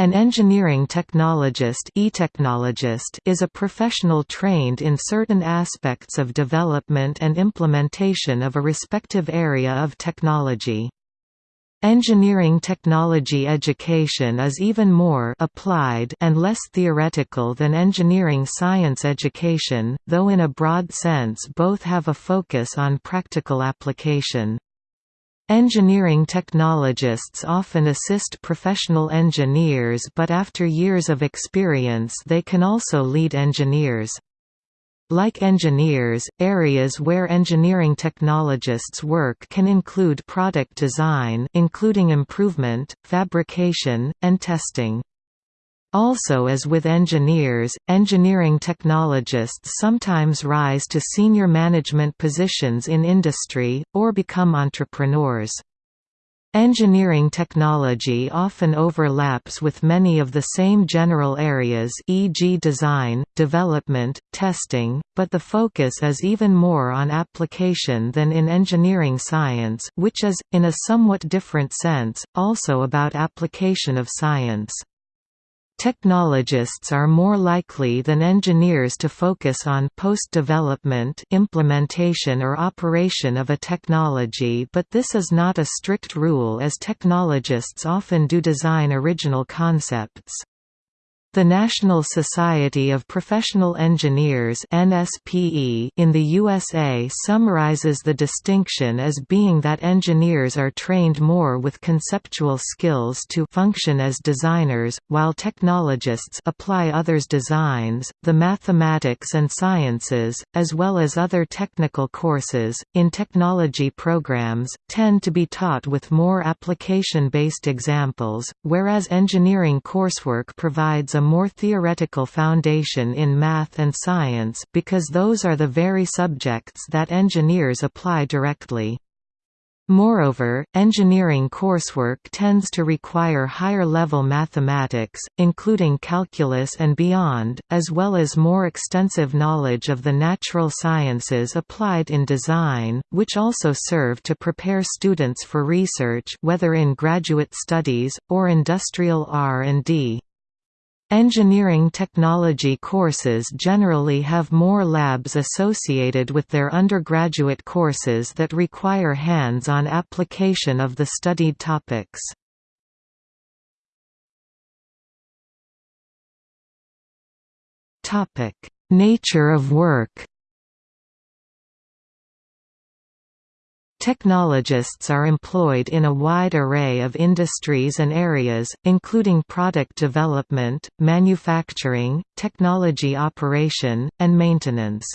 An engineering technologist, e-technologist is a professional trained in certain aspects of development and implementation of a respective area of technology. Engineering technology education is even more applied and less theoretical than engineering science education, though in a broad sense both have a focus on practical application. Engineering technologists often assist professional engineers but after years of experience they can also lead engineers. Like engineers, areas where engineering technologists work can include product design including improvement, fabrication, and testing. Also as with engineers, engineering technologists sometimes rise to senior management positions in industry, or become entrepreneurs. Engineering technology often overlaps with many of the same general areas e.g. design, development, testing, but the focus is even more on application than in engineering science which is, in a somewhat different sense, also about application of science. Technologists are more likely than engineers to focus on post-development implementation or operation of a technology but this is not a strict rule as technologists often do design original concepts. The National Society of Professional Engineers (NSPE) in the USA summarizes the distinction as being that engineers are trained more with conceptual skills to function as designers, while technologists apply others' designs. The mathematics and sciences, as well as other technical courses in technology programs, tend to be taught with more application-based examples, whereas engineering coursework provides a a more theoretical foundation in math and science because those are the very subjects that engineers apply directly. Moreover, engineering coursework tends to require higher-level mathematics, including calculus and beyond, as well as more extensive knowledge of the natural sciences applied in design, which also serve to prepare students for research whether in graduate studies, or industrial R&D. Engineering technology courses generally have more labs associated with their undergraduate courses that require hands-on application of the studied topics. Nature of work Technologists are employed in a wide array of industries and areas, including product development, manufacturing, technology operation, and maintenance.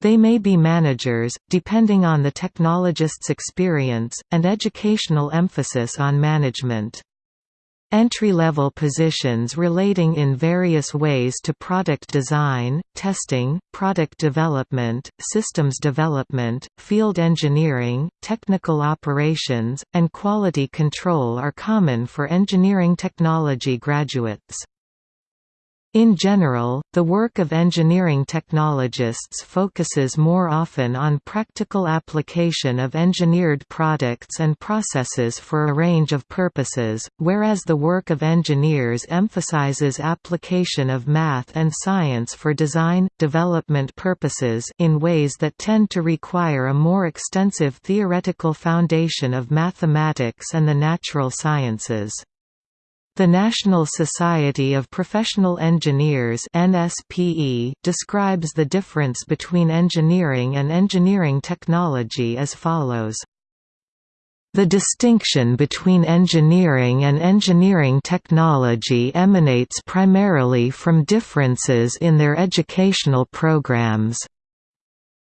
They may be managers, depending on the technologist's experience, and educational emphasis on management. Entry-level positions relating in various ways to product design, testing, product development, systems development, field engineering, technical operations, and quality control are common for engineering technology graduates. In general, the work of engineering technologists focuses more often on practical application of engineered products and processes for a range of purposes, whereas the work of engineers emphasizes application of math and science for design, development purposes in ways that tend to require a more extensive theoretical foundation of mathematics and the natural sciences. The National Society of Professional Engineers NSPE describes the difference between engineering and engineering technology as follows. The distinction between engineering and engineering technology emanates primarily from differences in their educational programs.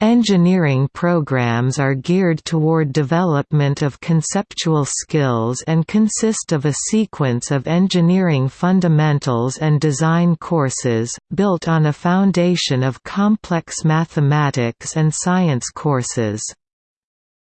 Engineering programs are geared toward development of conceptual skills and consist of a sequence of engineering fundamentals and design courses, built on a foundation of complex mathematics and science courses.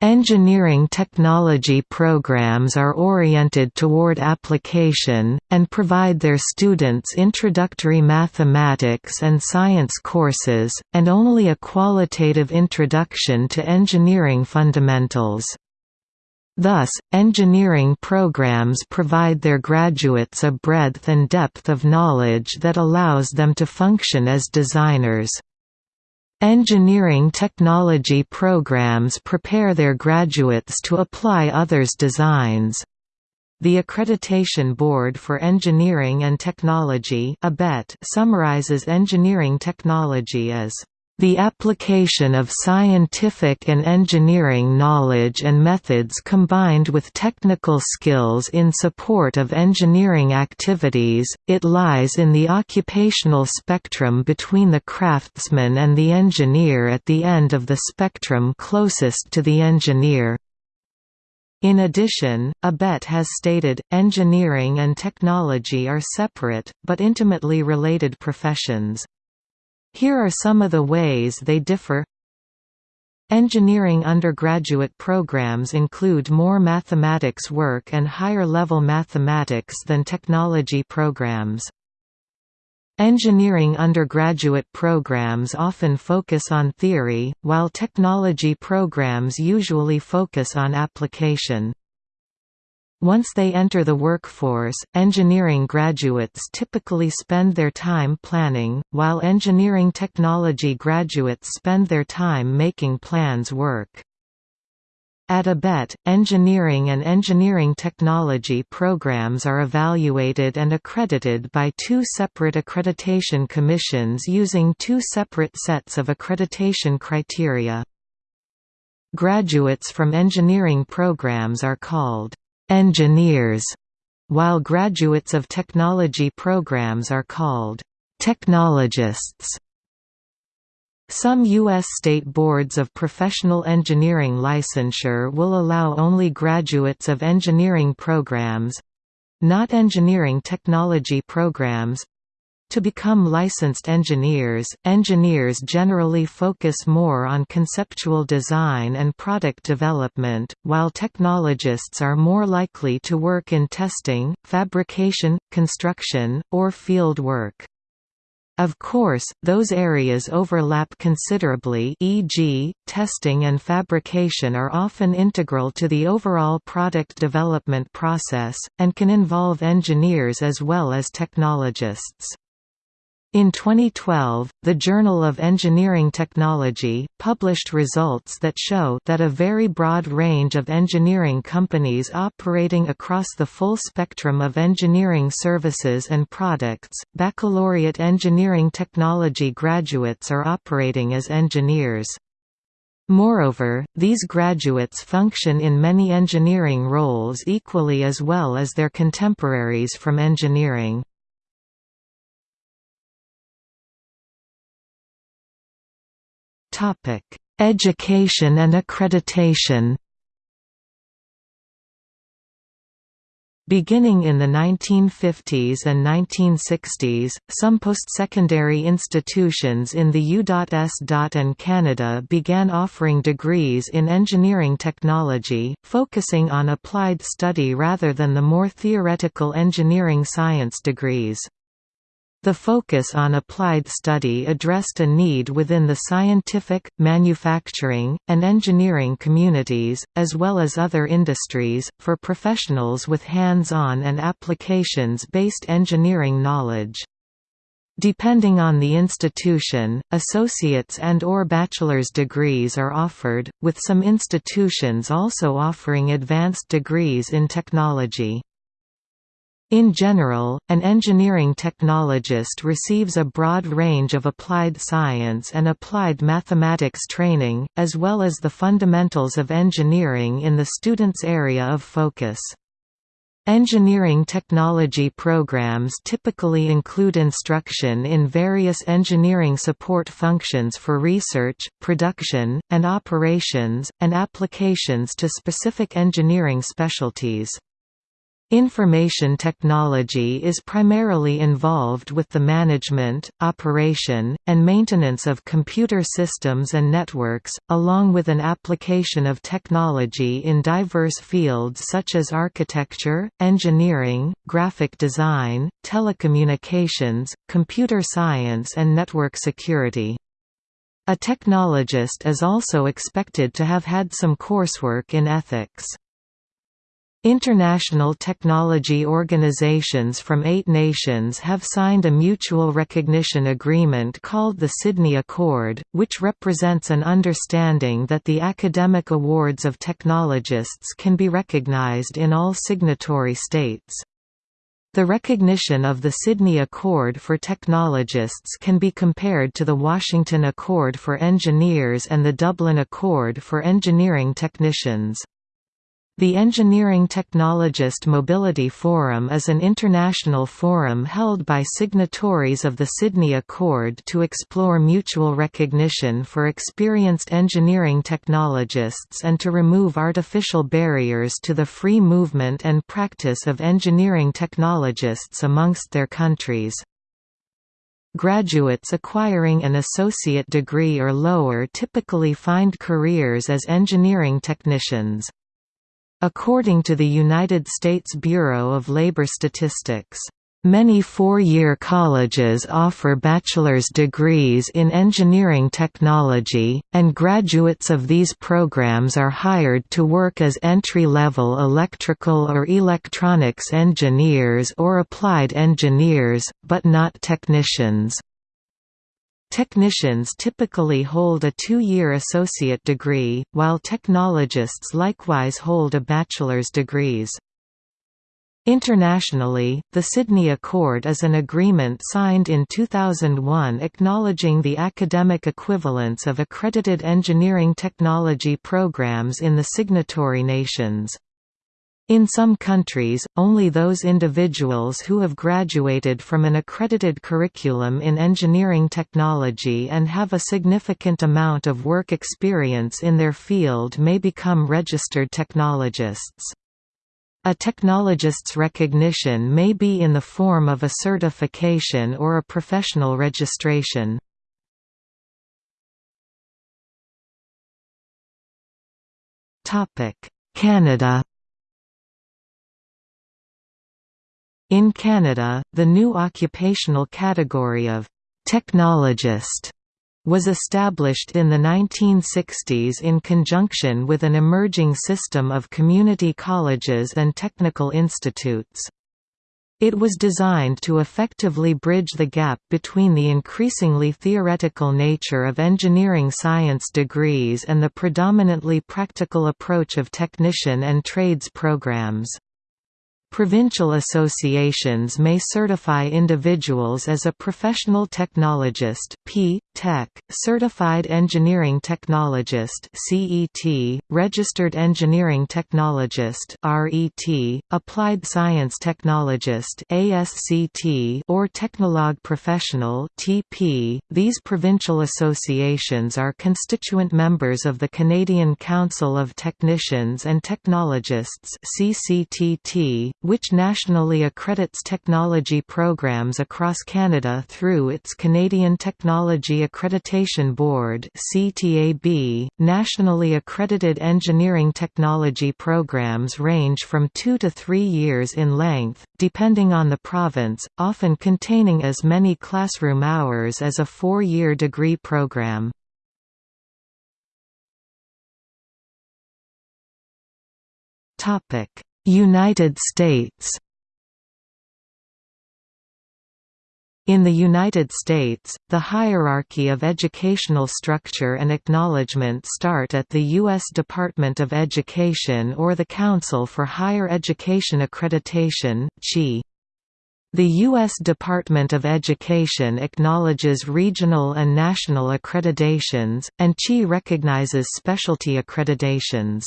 Engineering technology programs are oriented toward application, and provide their students introductory mathematics and science courses, and only a qualitative introduction to engineering fundamentals. Thus, engineering programs provide their graduates a breadth and depth of knowledge that allows them to function as designers. Engineering technology programs prepare their graduates to apply others' designs. The Accreditation Board for Engineering and Technology summarizes engineering technology as the application of scientific and engineering knowledge and methods combined with technical skills in support of engineering activities, it lies in the occupational spectrum between the craftsman and the engineer at the end of the spectrum closest to the engineer. In addition, ABET has stated, engineering and technology are separate, but intimately related professions. Here are some of the ways they differ. Engineering undergraduate programs include more mathematics work and higher-level mathematics than technology programs. Engineering undergraduate programs often focus on theory, while technology programs usually focus on application. Once they enter the workforce, engineering graduates typically spend their time planning, while engineering technology graduates spend their time making plans work. At ABET, engineering and engineering technology programs are evaluated and accredited by two separate accreditation commissions using two separate sets of accreditation criteria. Graduates from engineering programs are called engineers, while graduates of technology programs are called technologists. Some U.S. state boards of professional engineering licensure will allow only graduates of engineering programs—not engineering technology programs to become licensed engineers, engineers generally focus more on conceptual design and product development, while technologists are more likely to work in testing, fabrication, construction, or field work. Of course, those areas overlap considerably e.g., testing and fabrication are often integral to the overall product development process, and can involve engineers as well as technologists. In 2012, the Journal of Engineering Technology, published results that show that a very broad range of engineering companies operating across the full spectrum of engineering services and products, baccalaureate engineering technology graduates are operating as engineers. Moreover, these graduates function in many engineering roles equally as well as their contemporaries from engineering. Education and accreditation. Beginning in the 1950s and 1960s, some post-secondary institutions in the U.S. and Canada began offering degrees in engineering technology, focusing on applied study rather than the more theoretical engineering science degrees. The focus on applied study addressed a need within the scientific, manufacturing, and engineering communities, as well as other industries, for professionals with hands-on and applications-based engineering knowledge. Depending on the institution, associate's and or bachelor's degrees are offered, with some institutions also offering advanced degrees in technology. In general, an engineering technologist receives a broad range of applied science and applied mathematics training, as well as the fundamentals of engineering in the student's area of focus. Engineering technology programs typically include instruction in various engineering support functions for research, production, and operations, and applications to specific engineering specialties. Information technology is primarily involved with the management, operation, and maintenance of computer systems and networks, along with an application of technology in diverse fields such as architecture, engineering, graphic design, telecommunications, computer science and network security. A technologist is also expected to have had some coursework in ethics. International technology organizations from eight nations have signed a mutual recognition agreement called the Sydney Accord, which represents an understanding that the academic awards of technologists can be recognized in all signatory states. The recognition of the Sydney Accord for Technologists can be compared to the Washington Accord for Engineers and the Dublin Accord for Engineering Technicians. The Engineering Technologist Mobility Forum is an international forum held by signatories of the Sydney Accord to explore mutual recognition for experienced engineering technologists and to remove artificial barriers to the free movement and practice of engineering technologists amongst their countries. Graduates acquiring an associate degree or lower typically find careers as engineering technicians. According to the United States Bureau of Labor Statistics, Many four-year colleges offer bachelor's degrees in engineering technology, and graduates of these programs are hired to work as entry-level electrical or electronics engineers or applied engineers, but not technicians. Technicians typically hold a two-year associate degree, while technologists likewise hold a bachelor's degrees. Internationally, the Sydney Accord is an agreement signed in 2001 acknowledging the academic equivalence of accredited engineering technology programs in the signatory nations. In some countries, only those individuals who have graduated from an accredited curriculum in engineering technology and have a significant amount of work experience in their field may become registered technologists. A technologist's recognition may be in the form of a certification or a professional registration. Canada In Canada, the new occupational category of «technologist» was established in the 1960s in conjunction with an emerging system of community colleges and technical institutes. It was designed to effectively bridge the gap between the increasingly theoretical nature of engineering science degrees and the predominantly practical approach of technician and trades programs. Provincial associations may certify individuals as a professional technologist P. Tech, certified engineering technologist CET, registered engineering technologist RET, applied science technologist ASCT, or technologue professional TP. These provincial associations are constituent members of the Canadian Council of Technicians and Technologists CCTT, which nationally accredits technology programs across Canada through its Canadian Technology Accreditation Board (CTAB). Nationally accredited engineering technology programs range from 2 to 3 years in length, depending on the province, often containing as many classroom hours as a 4-year degree program. Topic: United States In the United States, the hierarchy of educational structure and acknowledgement start at the U.S. Department of Education or the Council for Higher Education Accreditation. The U.S. Department of Education acknowledges regional and national accreditations, and CHE recognizes specialty accreditations.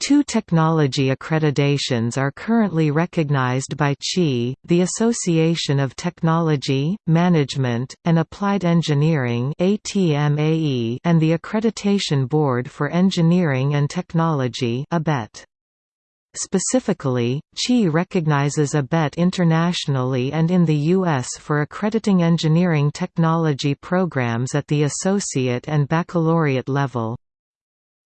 Two technology accreditations are currently recognized by CHI, the Association of Technology, Management, and Applied Engineering and the Accreditation Board for Engineering and Technology Specifically, CHI recognizes ABET internationally and in the U.S. for accrediting engineering technology programs at the associate and baccalaureate level.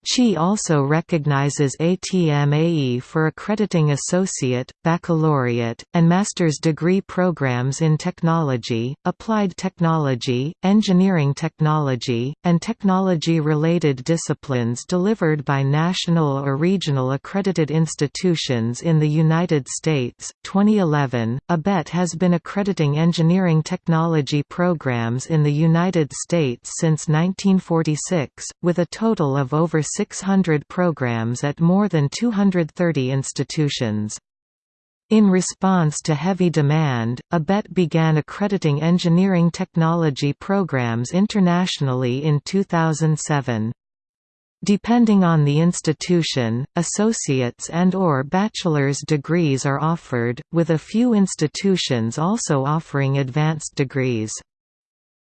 CHI also recognizes ATMAE for accrediting associate, baccalaureate, and master's degree programs in technology, applied technology, engineering technology, and technology-related disciplines delivered by national or regional accredited institutions in the United States. 2011, ABET has been accrediting engineering technology programs in the United States since 1946, with a total of over 600 programs at more than 230 institutions. In response to heavy demand, ABET began accrediting engineering technology programs internationally in 2007. Depending on the institution, associate's and or bachelor's degrees are offered, with a few institutions also offering advanced degrees.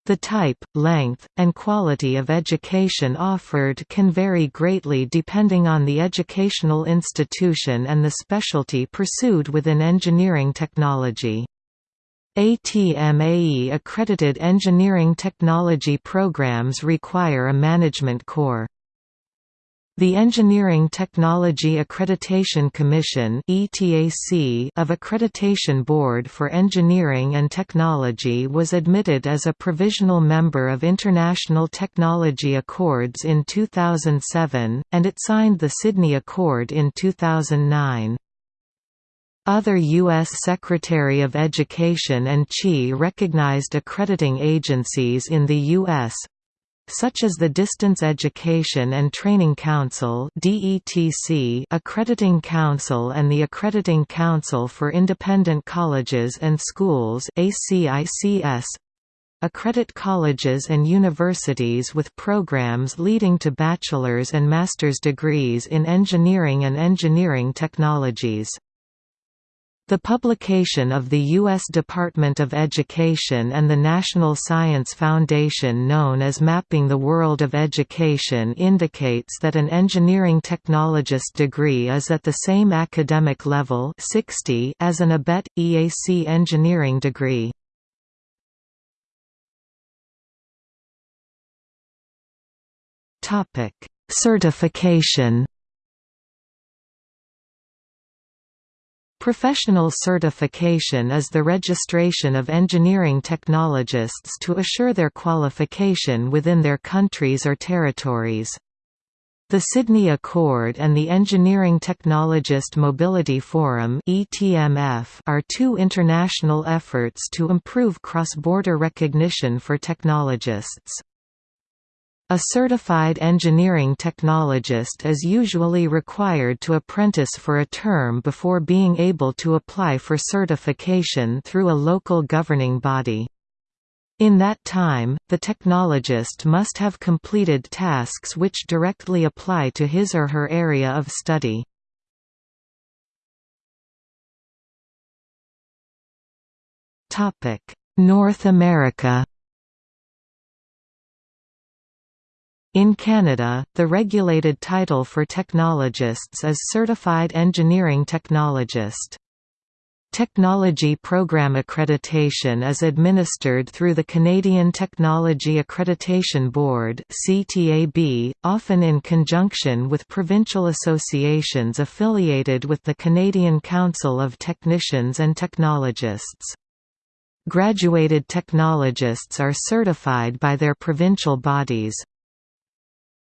The type, length, and quality of education offered can vary greatly depending on the educational institution and the specialty pursued within engineering technology. ATMAE accredited engineering technology programs require a management core. The Engineering Technology Accreditation Commission of Accreditation Board for Engineering and Technology was admitted as a provisional member of International Technology Accords in 2007, and it signed the Sydney Accord in 2009. Other U.S. Secretary of Education and CHI recognized accrediting agencies in the U.S such as the Distance Education and Training Council Accrediting Council and the Accrediting Council for Independent Colleges and Schools accredit colleges and universities with programs leading to bachelor's and master's degrees in engineering and engineering technologies. The publication of the U.S. Department of Education and the National Science Foundation known as Mapping the World of Education indicates that an engineering technologist degree is at the same academic level 60 as an ABET, EAC engineering degree. Certification Professional certification is the registration of engineering technologists to assure their qualification within their countries or territories. The Sydney Accord and the Engineering Technologist Mobility Forum are two international efforts to improve cross-border recognition for technologists. A certified engineering technologist is usually required to apprentice for a term before being able to apply for certification through a local governing body. In that time, the technologist must have completed tasks which directly apply to his or her area of study. North America In Canada, the regulated title for technologists is Certified Engineering Technologist. Technology Program Accreditation is administered through the Canadian Technology Accreditation Board often in conjunction with provincial associations affiliated with the Canadian Council of Technicians and Technologists. Graduated technologists are certified by their provincial bodies.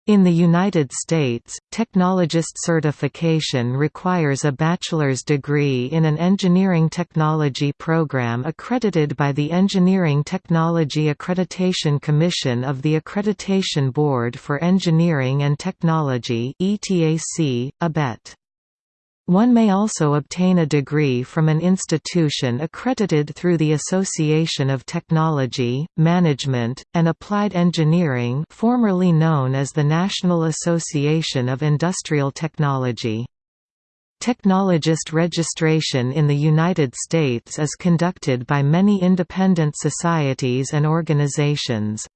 In the United States, technologist certification requires a bachelor's degree in an engineering technology program accredited by the Engineering Technology Accreditation Commission of the Accreditation Board for Engineering and Technology ETAC, ABET. One may also obtain a degree from an institution accredited through the Association of Technology, Management, and Applied Engineering formerly known as the National Association of Industrial Technology. Technologist registration in the United States is conducted by many independent societies and organizations.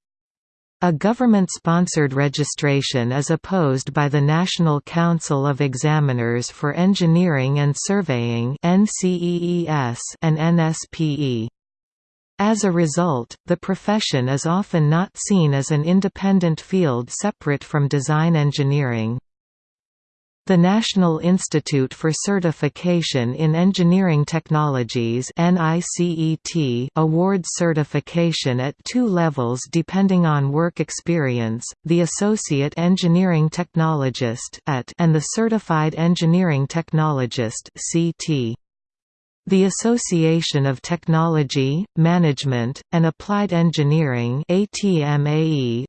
A government-sponsored registration is opposed by the National Council of Examiners for Engineering and Surveying and NSPE. As a result, the profession is often not seen as an independent field separate from design engineering. The National Institute for Certification in Engineering Technologies awards certification at two levels depending on work experience, the Associate Engineering Technologist and the Certified Engineering Technologist CT. The Association of Technology, Management, and Applied Engineering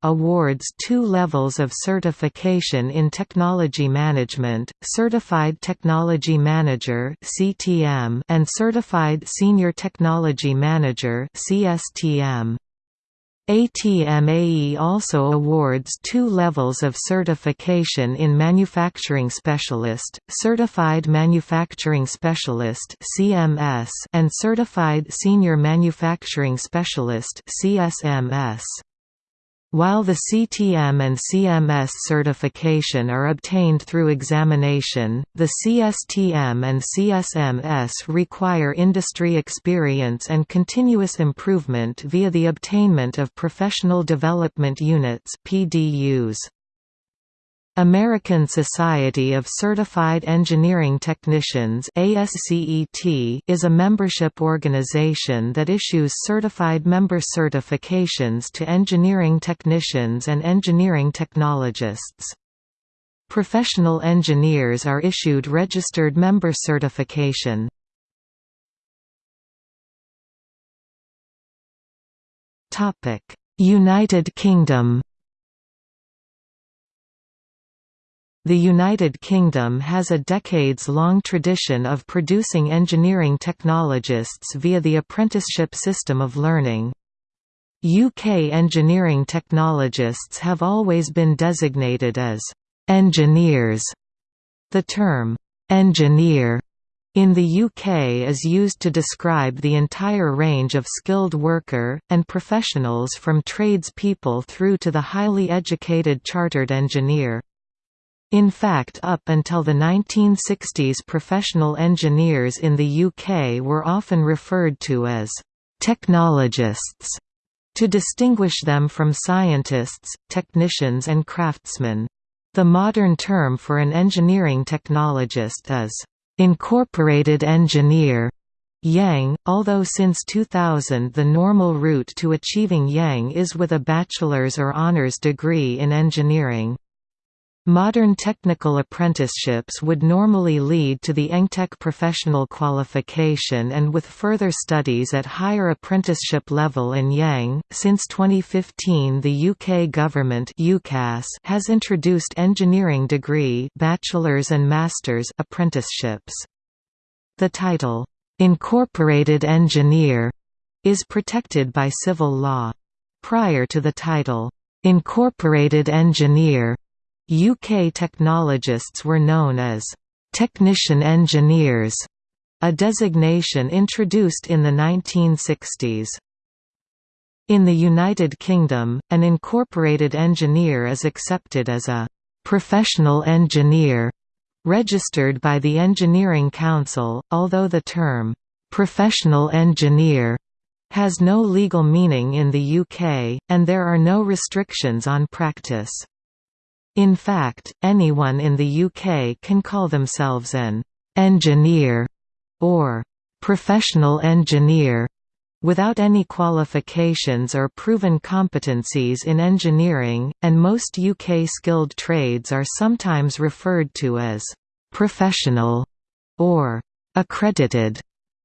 awards two levels of certification in technology management, Certified Technology Manager and Certified Senior Technology Manager CSTM. ATMAE also awards two levels of certification in Manufacturing Specialist, Certified Manufacturing Specialist and Certified Senior Manufacturing Specialist (CSMS). While the CTM and CMS certification are obtained through examination, the CSTM and CSMS require industry experience and continuous improvement via the obtainment of Professional Development Units PDUs. American Society of Certified Engineering Technicians is a membership organization that issues certified member certifications to engineering technicians and engineering technologists. Professional engineers are issued registered member certification. United Kingdom The United Kingdom has a decades-long tradition of producing engineering technologists via the apprenticeship system of learning. UK engineering technologists have always been designated as «engineers». The term «engineer» in the UK is used to describe the entire range of skilled worker, and professionals from tradespeople through to the highly educated chartered engineer. In fact up until the 1960s professional engineers in the UK were often referred to as «technologists» to distinguish them from scientists, technicians and craftsmen. The modern term for an engineering technologist is «incorporated engineer» IEng, although since 2000 the normal route to achieving IEng is with a bachelor's or honours degree in engineering. Modern technical apprenticeships would normally lead to the EngTech professional qualification and with further studies at higher apprenticeship level in IEng. Since 2015, the UK government (UCAS) has introduced engineering degree, bachelor's and master's apprenticeships. The title Incorporated Engineer is protected by civil law. Prior to the title Incorporated Engineer UK technologists were known as «technician engineers», a designation introduced in the 1960s. In the United Kingdom, an incorporated engineer is accepted as a «professional engineer» registered by the Engineering Council, although the term «professional engineer» has no legal meaning in the UK, and there are no restrictions on practice. In fact, anyone in the UK can call themselves an «engineer» or «professional engineer» without any qualifications or proven competencies in engineering, and most UK skilled trades are sometimes referred to as «professional» or «accredited»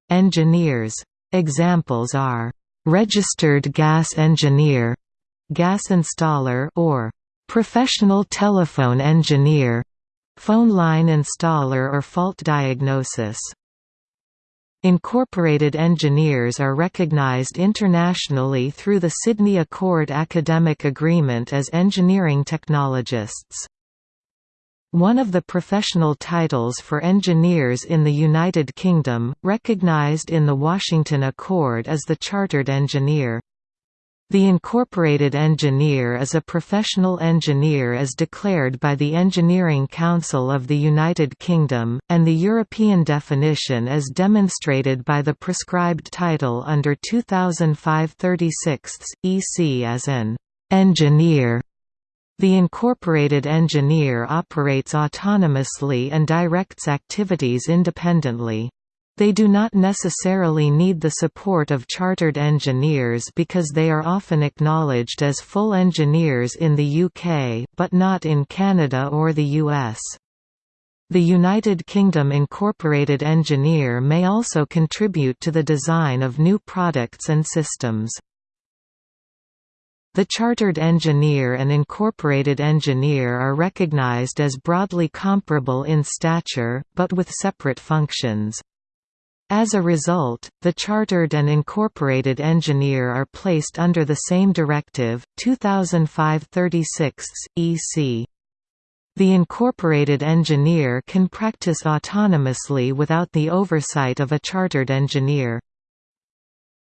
engineers. Examples are «registered gas engineer», «gas installer» or Professional telephone engineer phone line installer or fault diagnosis. Incorporated engineers are recognized internationally through the Sydney Accord Academic Agreement as engineering technologists. One of the professional titles for engineers in the United Kingdom, recognised in the Washington Accord is the Chartered Engineer. The incorporated engineer is a professional engineer as declared by the Engineering Council of the United Kingdom, and the European definition is demonstrated by the prescribed title under 2005-36 EC as an engineer. The incorporated engineer operates autonomously and directs activities independently. They do not necessarily need the support of chartered engineers because they are often acknowledged as full engineers in the UK, but not in Canada or the US. The United Kingdom incorporated engineer may also contribute to the design of new products and systems. The chartered engineer and incorporated engineer are recognized as broadly comparable in stature, but with separate functions. As a result, the chartered and incorporated engineer are placed under the same directive, 2005-36 EC. The incorporated engineer can practice autonomously without the oversight of a chartered engineer.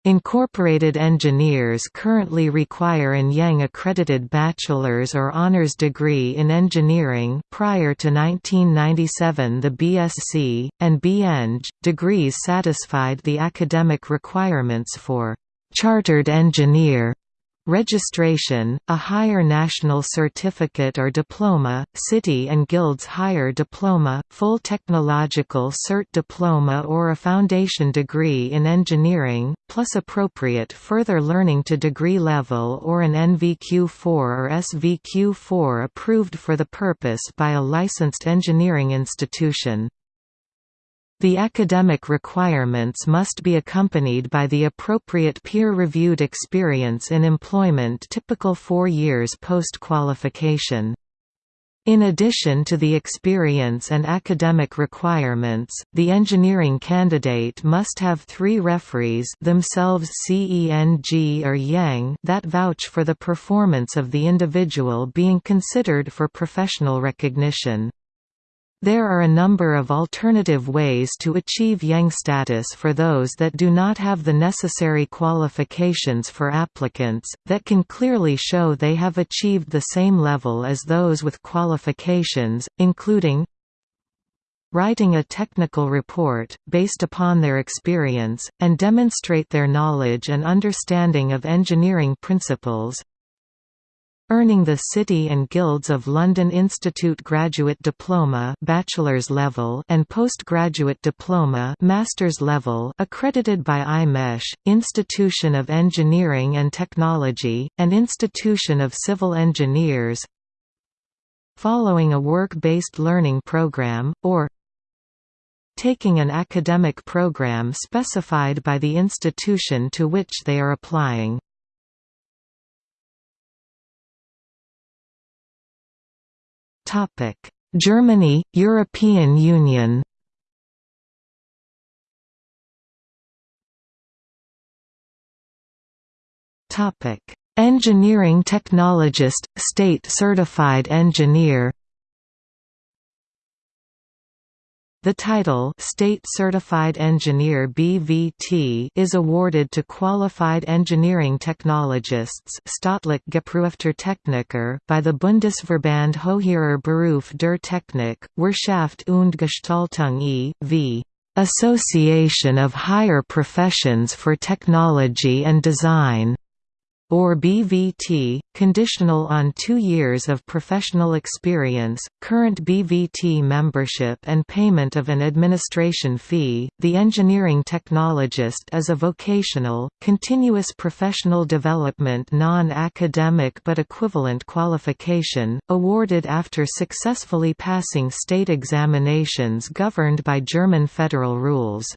Incorporated engineers currently require an IEng accredited bachelor's or honors degree in engineering prior to 1997 the BSc, and BEng, degrees satisfied the academic requirements for «chartered engineer» Registration, a higher national certificate or diploma, City and Guilds higher diploma, full technological cert diploma or a foundation degree in engineering, plus appropriate further learning to degree level or an NVQ4 or SVQ4 approved for the purpose by a licensed engineering institution. The academic requirements must be accompanied by the appropriate peer-reviewed experience in employment typical four years post-qualification. In addition to the experience and academic requirements, the engineering candidate must have three referees themselves CENG or IEng that vouch for the performance of the individual being considered for professional recognition. There are a number of alternative ways to achieve IEng status for those that do not have the necessary qualifications for applicants, that can clearly show they have achieved the same level as those with qualifications, including writing a technical report, based upon their experience, and demonstrate their knowledge and understanding of engineering principles, Earning the City and Guilds of London Institute Graduate Diploma bachelor's level and Postgraduate Diploma master's level accredited by IMechE, Institution of Engineering and Technology, and Institution of Civil Engineers Following a work-based learning program, or taking an academic program specified by the institution to which they are applying. Germany, European Union. Engineering technologist, state certified engineer. The title State Certified Engineer BVT is awarded to qualified engineering technologists Staatlich geprüfter Techniker by the Bundesverband Höherer Beruf der Technik, Wirtschaft und Gestaltung e.V. Association of Higher Professions for Technology and Design or BVT, conditional on two years of professional experience, current BVT membership and payment of an administration fee. The engineering technologist is a vocational, continuous professional development non-academic but equivalent qualification, awarded after successfully passing state examinations governed by German federal rules.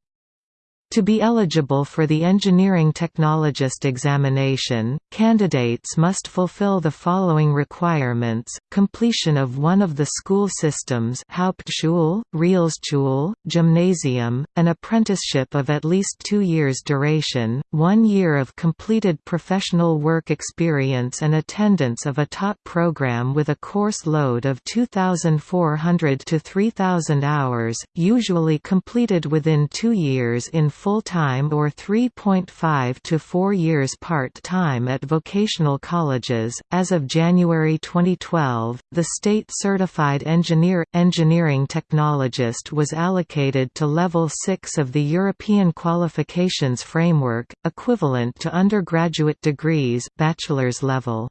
To be eligible for the Engineering Technologist examination, candidates must fulfill the following requirements, completion of one of the school systems Hauptschule, Realschule, Gymnasium, an apprenticeship of at least two years duration, one year of completed professional work experience and attendance of a top program with a course load of 2,400 to 3,000 hours, usually completed within two years in full-time or 3.5 to 4 years part-time at vocational colleges. As of January 2012, the state certified engineer engineering technologist was allocated to level 6 of the European qualifications framework, equivalent to undergraduate degrees, bachelor's level.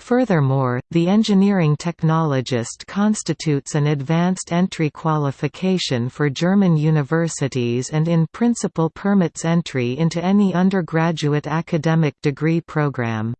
Furthermore, the engineering technologist constitutes an advanced entry qualification for German universities and in principle permits entry into any undergraduate academic degree program.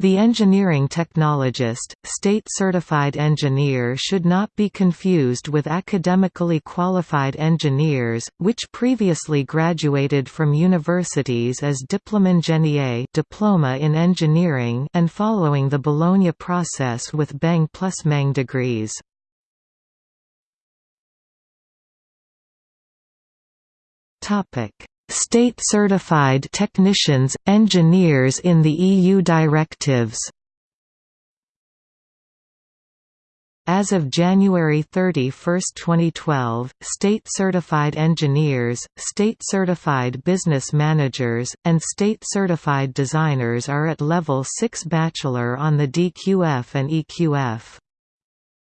The engineering technologist, state-certified engineer should not be confused with academically qualified engineers, which previously graduated from universities as Diplôme diploma in engineering and following the Bologna process with BEng plus MEng degrees. Topic State-certified technicians, engineers in the EU directives As of January 31, 2012, state-certified engineers, state-certified business managers, and state-certified designers are at level 6 bachelor on the DQF and EQF.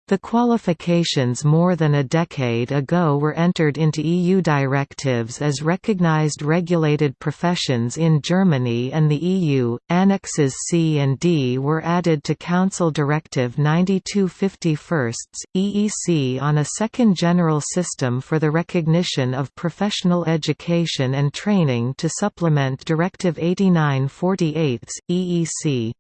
The qualifications more than a decade ago were entered into EU directives as recognized regulated professions in Germany and the EU. Annexes C and D were added to Council Directive 9251 EEC on a second general system for the recognition of professional education and training to supplement Directive 8948 EEC.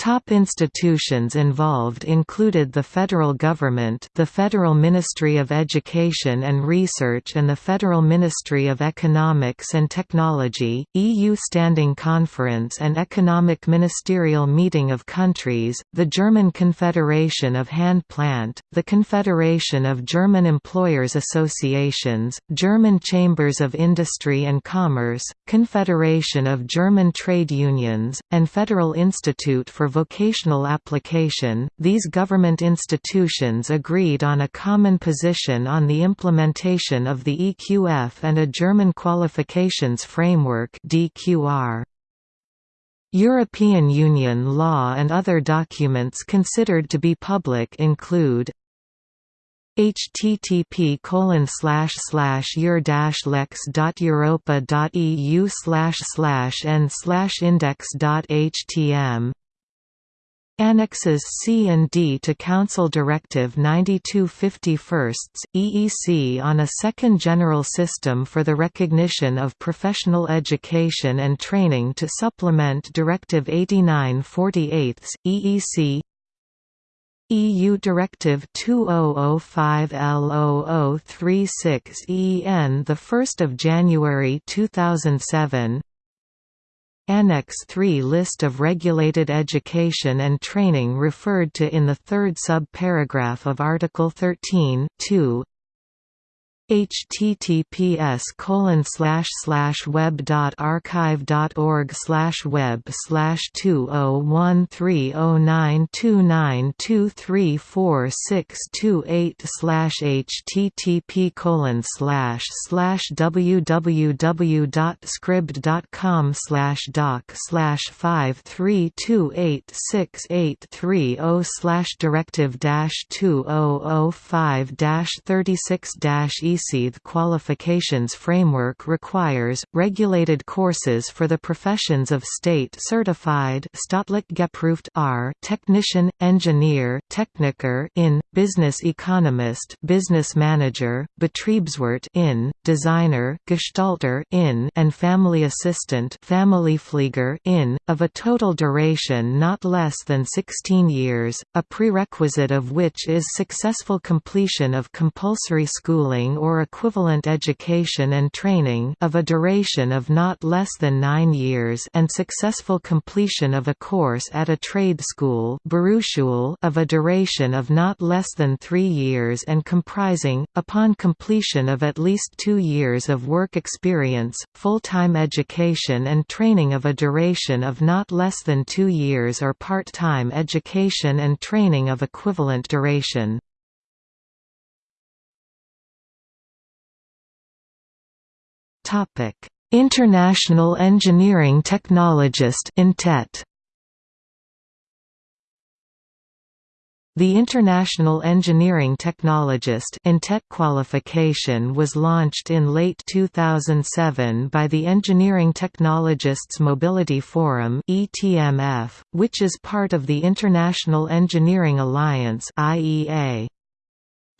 Top institutions involved included the federal government the Federal Ministry of Education and Research and the Federal Ministry of Economics and Technology, EU Standing Conference and Economic Ministerial Meeting of Countries, the German Confederation of Hand Plant, the Confederation of German Employers Associations, German Chambers of Industry and Commerce, Confederation of German Trade Unions, and Federal Institute for vocational application, these government institutions agreed on a common position on the implementation of the EQF and a German qualifications framework DQR. European Union law and other documents considered to be public include http colon slash slash dash lex dot europa dot eu slash slash and slash index dot htm Annexes C and D to Council Directive 9251 EEC on a second general system for the recognition of professional education and training to supplement Directive 8948 EEC EU Directive 2005/L0036 EN the 1st of January 2007 Annex 3 List of regulated education and training referred to in the third sub-paragraph of Article 13 2 https colon slash slash web dot archive dot org slash web slash two oh one three oh nine two nine two three four six two eight slash http colon slash slash www dot scribd dot com slash doc slash five three two eight six eight three oh slash directive dash two oh oh five dash thirty six dash e the qualifications framework requires, regulated courses for the professions of state-certified technician, engineer Techniker in, business economist business manager, Betriebswirt in, designer Gestalter in, and family assistant Familienpfleger in, of a total duration not less than 16 years, a prerequisite of which is successful completion of compulsory schooling or equivalent education and training of a duration of not less than nine years and successful completion of a course at a trade school of a duration of not less than three years and comprising, upon completion of at least two years of work experience, full-time education and training of a duration of not less than two years or part-time education and training of equivalent duration. International Engineering Technologist INTET The International Engineering Technologist qualification was launched in late 2007 by the Engineering Technologists Mobility Forum which is part of the International Engineering Alliance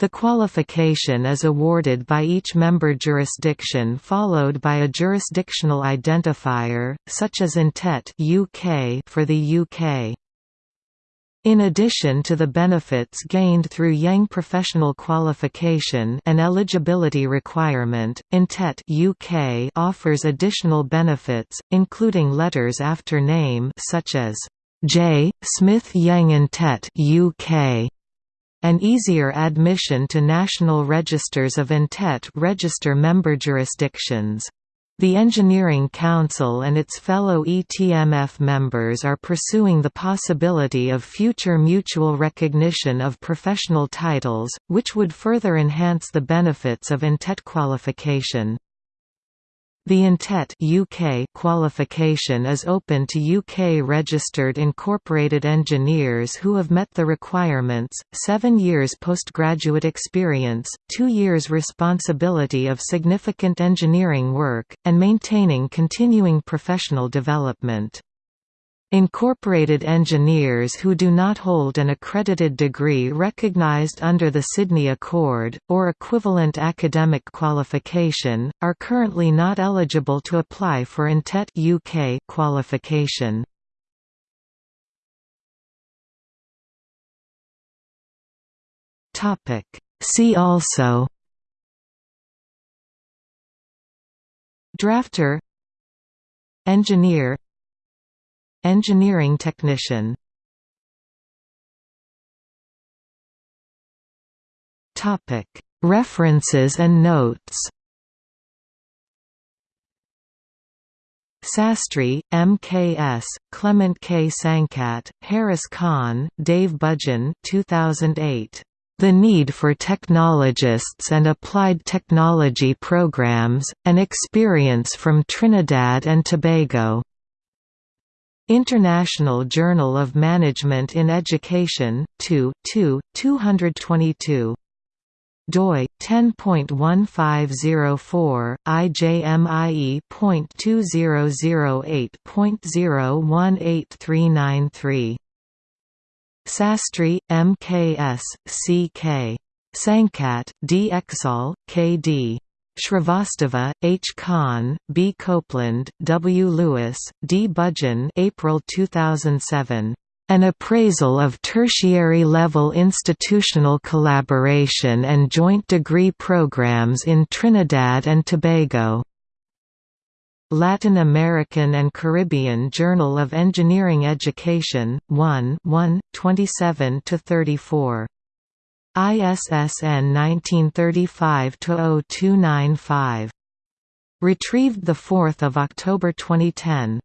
The qualification is awarded by each member jurisdiction followed by a jurisdictional identifier, such as INTET UK for the UK. In addition to the benefits gained through IEng professional qualification an eligibility requirement, INTET UK offers additional benefits, including letters after name such as J. Smith IEng INTET UK, and easier admission to national registers of INTET register member jurisdictions. The Engineering Council and its fellow ETMF members are pursuing the possibility of future mutual recognition of professional titles, which would further enhance the benefits of INTET qualification. The INTET UK qualification is open to UK-registered incorporated engineers who have met the requirements, seven years postgraduate experience, two years responsibility of significant engineering work, and maintaining continuing professional development. Incorporated engineers who do not hold an accredited degree recognized under the Sydney Accord, or equivalent academic qualification, are currently not eligible to apply for INTET UK qualification. See also Drafter Engineer Engineering technician References and notes Sastry, M.K.S., Clement K. Sankat, Harris Khan, Dave Budgen 2008. The Need for Technologists and Applied Technology Programs, An Experience from Trinidad and Tobago. International Journal of Management in Education, 2, 2, 222 doi 10.1504 ijmie.2008.018393 Sastry MKS CK Sankat D Exal KD Shrivastava, H. Khan, B. Copeland, W. Lewis, D. Budgen April 2007. An appraisal of tertiary-level institutional collaboration and joint degree programs in Trinidad and Tobago. Latin American and Caribbean Journal of Engineering Education, 1 1, 27–34. ISSN 1935-0295. Retrieved 4 October 2010.